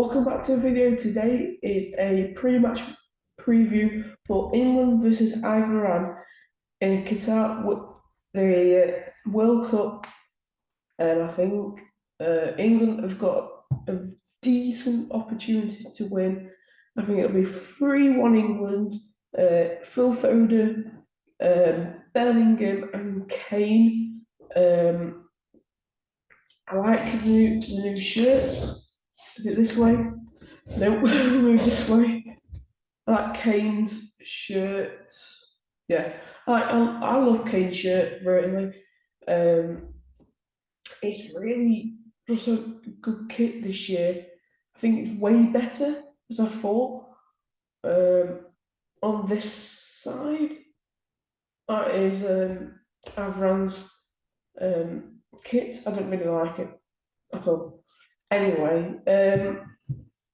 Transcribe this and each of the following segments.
Welcome back to the video. Today is a pre-match preview for England versus Iran in Qatar with the uh, World Cup, and I think uh, England have got a decent opportunity to win. I think it'll be 3-1 England, uh, Phil Foden, um, Bellingham and Kane. Um, I like the new, the new shirts. Is it this way? No, move this way. I like Kane's shirts. Yeah, I I, I love Kane's shirt, really. Um, it's really just a good kit this year. I think it's way better as I thought. Um, on this side, that is um, Iran's um, kit. I don't really like it at all. Anyway, um,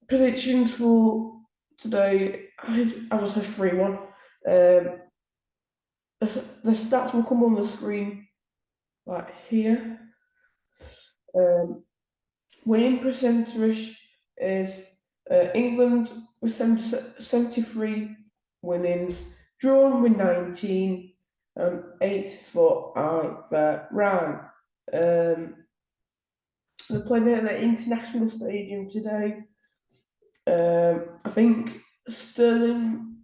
predictions for today. I, I will say three one. Um, the, the stats will come on the screen right here. Um, winning percentage is uh, England with 70, 73 winnings, drawn with 19, and 8 for Iran. Um, they're playing at the international stadium today. Um, I think Sterling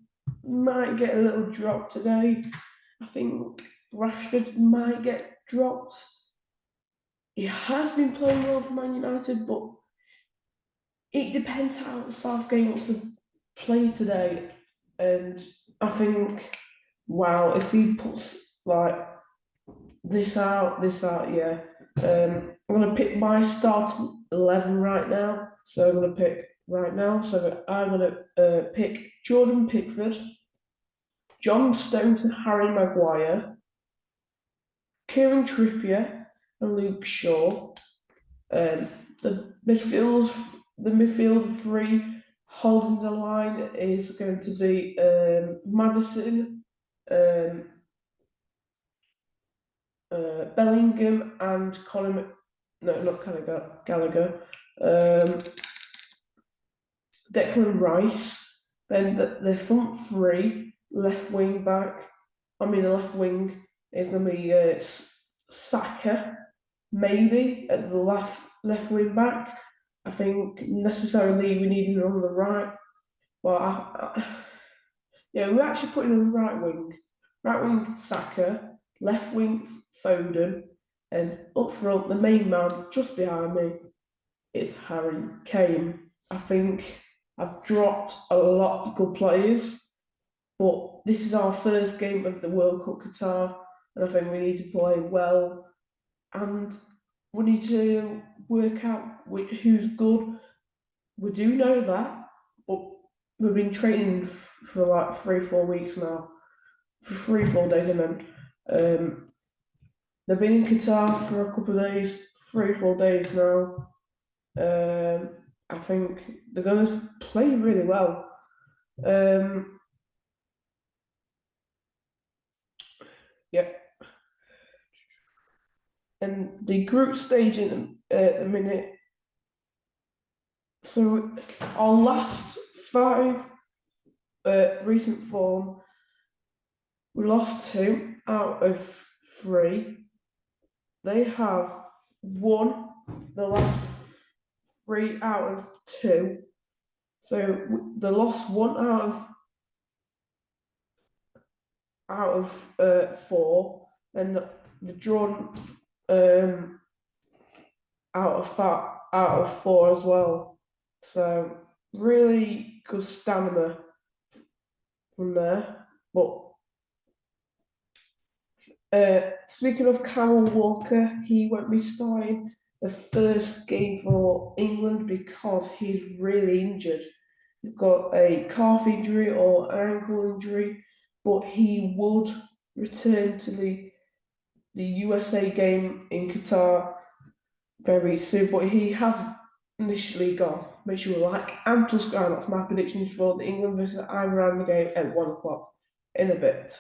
might get a little drop today. I think Rashford might get dropped. He has been playing well for Man United, but it depends how Southgate wants to play today. And I think, wow, if he puts like this out, this out, yeah. Um, I'm going to pick my starting 11 right now. So I'm going to pick right now. So I'm going to uh, pick Jordan Pickford, John Stones and Harry Maguire, Kieran Trippier and Luke Shaw. Um, the midfield, the midfield three holding the line is going to be um, Maddison, um, uh, Bellingham and Colin, no, not Gallagher, Gallagher, um, Declan Rice, then the, the front three, left wing back, I mean the left wing is going to be uh, Saka, maybe at the left left wing back. I think necessarily we need him on the right. Well, I, I, yeah, we're actually putting on the right wing. Right wing Saka, left wing Foden, and up front, the main man just behind me is Harry Kane. I think I've dropped a lot of good players, but this is our first game of the World Cup Qatar, and I think we need to play well, and we need to work out who's good. We do know that, but we've been training for like three, four weeks now, for three, four days, I meant. Um, They've been in Qatar for a couple of days, three, four days now. Um, I think they're going to play really well. Um, yeah. And the group stage in uh, the minute. So our last five uh, recent form, we lost two out of three they have won the last three out of two. So the lost one out of out of uh, four, and the, drawn um, out of out of four as well. So really good stamina from there, but uh, speaking of Kyle Walker, he won't be starting the first game for England because he's really injured. He's got a calf injury or ankle injury, but he would return to the the USA game in Qatar very soon. But he has initially gone. Make sure you like and subscribe. That's my predictions for the England versus Iran game at one o'clock in a bit.